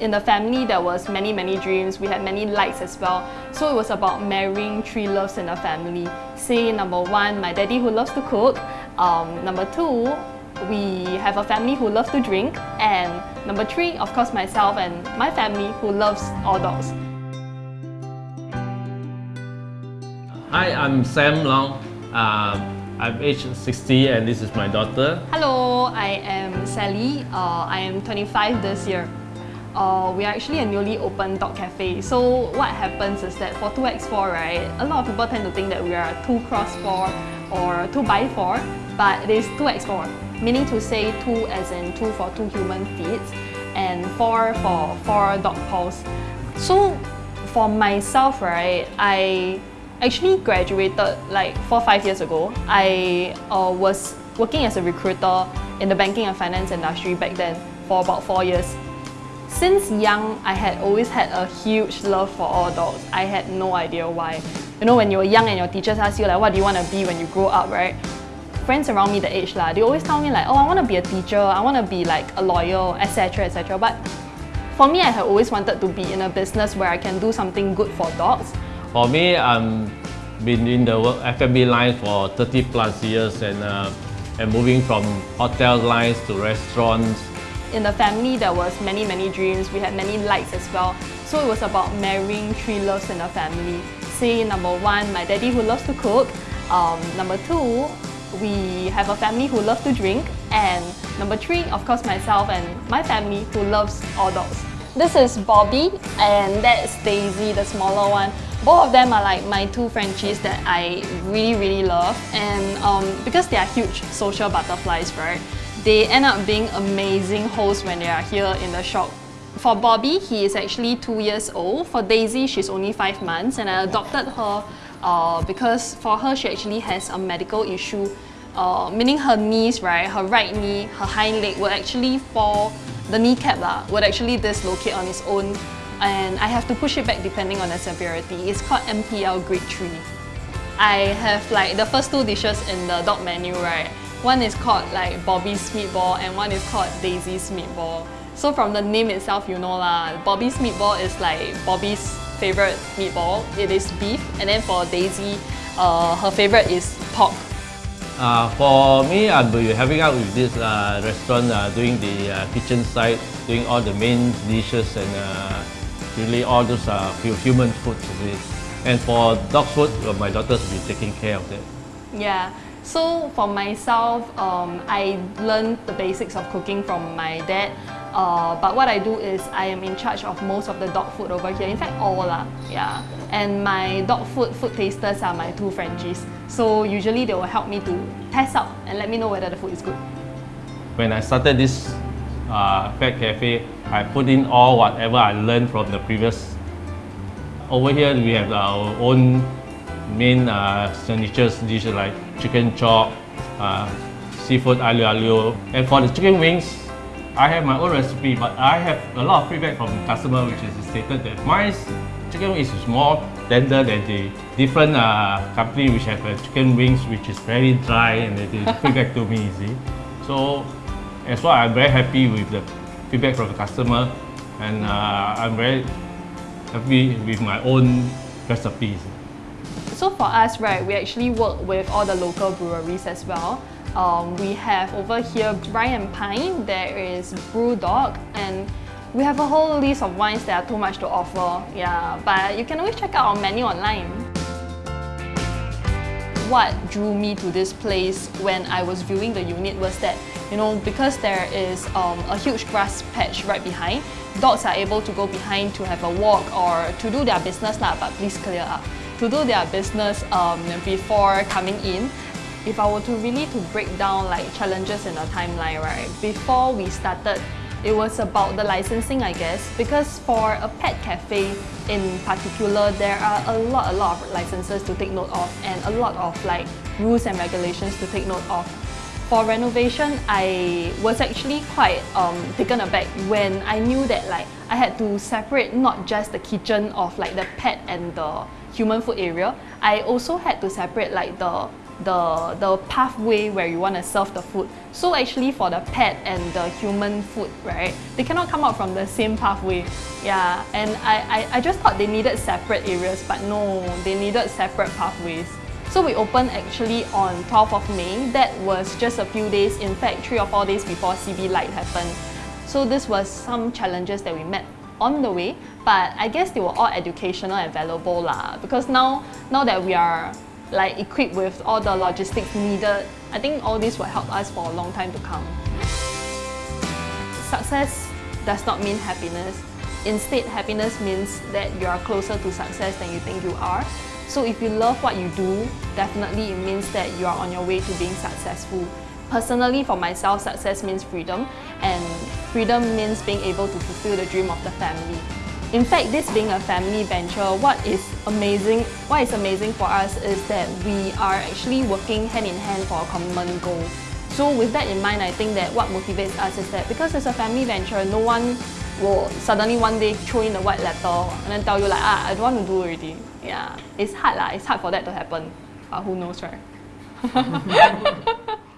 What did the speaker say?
in the family there was many many dreams we had many likes as well so it was about marrying three loves in a family say number one my daddy who loves to cook um, number two we have a family who loves to drink and number three of course myself and my family who loves all dogs Hi, I'm Sam Long. Um, I'm aged 60 and this is my daughter. Hello, I am Sally. Uh, I am 25 this year. Uh, we are actually a newly opened dog cafe. So what happens is that for 2x4, right, a lot of people tend to think that we are 2 cross 4 or 2 by 4, but it is 2x4, meaning to say 2 as in 2 for 2 human feet and 4 for 4 dog paws. So for myself, right, I actually graduated like four five years ago. I uh, was working as a recruiter in the banking and finance industry back then for about four years. Since young, I had always had a huge love for all dogs. I had no idea why. You know, when you were young and your teachers ask you like, what do you want to be when you grow up, right? Friends around me the age lah, they always tell me like, oh, I want to be a teacher, I want to be like a lawyer, etc, etc. But for me, I had always wanted to be in a business where I can do something good for dogs for me, I'm been in the F&B line for 30 plus years and, uh, and moving from hotel lines to restaurants. In the family, there was many, many dreams. We had many likes as well. So it was about marrying three loves in a family. Say number one, my daddy who loves to cook. Um, number two, we have a family who loves to drink. And number three, of course, myself and my family who loves all dogs. This is Bobby and that's Daisy, the smaller one. Both of them are like my two Frenchies that I really really love and um, because they are huge social butterflies, right? They end up being amazing hosts when they are here in the shop. For Bobby, he is actually two years old. For Daisy, she's only five months and I adopted her uh, because for her she actually has a medical issue uh, meaning her knees, right, her right knee, her hind leg would actually fall, the kneecap lah, would actually dislocate on its own and I have to push it back depending on the severity. It's called MPL grade 3. I have like the first two dishes in the dog menu, right? One is called like Bobby's meatball and one is called Daisy's meatball. So from the name itself, you know lah, Bobby's meatball is like Bobby's favorite meatball. It is beef and then for Daisy, uh, her favorite is pork. Uh, for me, I'll be having out with this uh, restaurant uh, doing the uh, kitchen side, doing all the main dishes and uh, really all those uh, human food. And for dog food, well, my daughter will be taking care of that. Yeah. So for myself, um, I learned the basics of cooking from my dad. Uh, but what I do is I am in charge of most of the dog food over here. In fact, all lah. Yeah. And my dog food food tasters are my two Frenchies. So usually they will help me to test out and let me know whether the food is good. When I started this uh, Pet Cafe, I put in all whatever I learned from the previous. Over here, we have our own main uh, dishes like chicken chop, uh, seafood aglio olio. And for the chicken wings, I have my own recipe, but I have a lot of feedback from customer which is stated that my chicken wings is more tender than the different uh, company which have uh, chicken wings which is very dry and they feedback to me, see. So as well, I'm very happy with the feedback from the customer and uh, I'm very happy with my own recipes. So for us, right, we actually work with all the local breweries as well. Um, we have over here Brian Pine, there is Brewdog, and we have a whole list of wines that are too much to offer. Yeah, but you can always check out our menu online what drew me to this place when I was viewing the unit was that, you know, because there is um, a huge grass patch right behind, dogs are able to go behind to have a walk or to do their business lah, but please clear up. To do their business um, before coming in, if I were to really to break down like challenges in a timeline, right, before we started it was about the licensing, I guess, because for a pet cafe in particular, there are a lot, a lot of licenses to take note of and a lot of like rules and regulations to take note of. For renovation, I was actually quite um, taken aback when I knew that like I had to separate not just the kitchen of like the pet and the human food area. I also had to separate like the the, the pathway where you want to serve the food. So actually for the pet and the human food, right, they cannot come out from the same pathway. Yeah, and I, I, I just thought they needed separate areas, but no, they needed separate pathways. So we opened actually on 12th of May. That was just a few days, in fact, three or four days before CB Lite happened. So this was some challenges that we met on the way, but I guess they were all educational and valuable lah. Because now, now that we are like equipped with all the logistics needed, I think all this will help us for a long time to come. Success does not mean happiness. Instead, happiness means that you are closer to success than you think you are. So if you love what you do, definitely it means that you are on your way to being successful. Personally, for myself, success means freedom, and freedom means being able to fulfill the dream of the family. In fact, this being a family venture, what is amazing, what is amazing for us is that we are actually working hand in hand for a common goal. So with that in mind, I think that what motivates us is that because it's a family venture, no one will suddenly one day throw in the white letter and then tell you like, ah, I don't want to do already. Yeah, it's hard lah. It's hard for that to happen. But who knows, right?